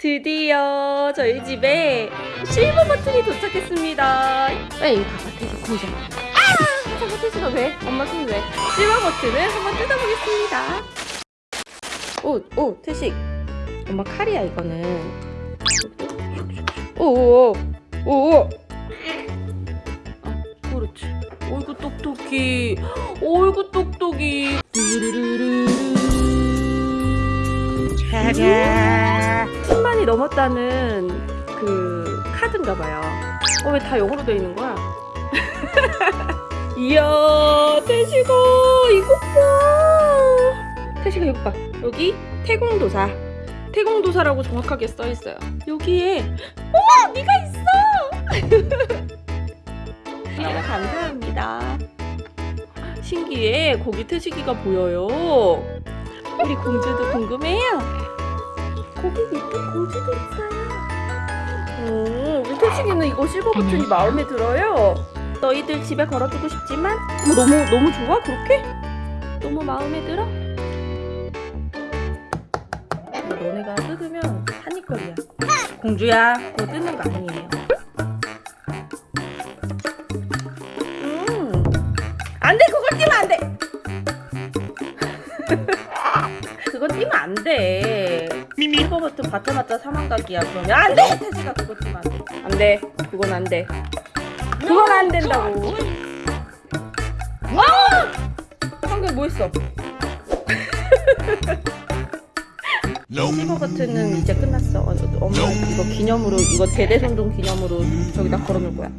드디어 저희 집에 실버 버튼이 도착했습니다. 왜 이거 봐봐, 태시 공자. 아! 태시가 왜? 엄마 손 왜? 실버 버튼을 한번 뜯어보겠습니다. 오, 오, 태식. 엄마 칼이야 이거는. 오오오, 오오. 아, 그렇지. 어이구 똑똑이. 어이구 똑똑이. 10만이 넘었다는 그 카드인가 봐요. 어, 왜 다 영어로 되어 있는 거야? 이야, 태식아, 이것 봐. 태식아, 이거 봐. 여기 태공도사. 태공도사라고 정확하게 써 있어요. 여기에, 어머, 네가 있어! 너무 감사합니다. 신기해. 거기 태식이가 보여요. 우리 공주도 궁금해요. 거기 예쁜 공주도 있어요. 오, 우리 태식이는 이거 실버 버튼이 마음에 들어요. 너희들 집에 걸어두고 싶지만 너무 너무 좋아 그렇게? 너무 마음에 들어? 너네가 뜯으면 한입거리야. 공주야, 그거 뜯는 거 아니에요. 음, 안돼 그걸 띄면 안 돼. 그거 띄면 안 돼. 실버 버튼 받자마자 사망각이야. 그러면 안 돼. 태지가 그거 띄면 안 돼. 안 돼. 그건 안 돼. 그건 안 된다고. 와! 방금 뭐 했어? 실버 버튼은 이제 끝났어. 어, 엄마 이거 기념으로 이거 대대손동 기념으로 저기다 걸어놓을 거야.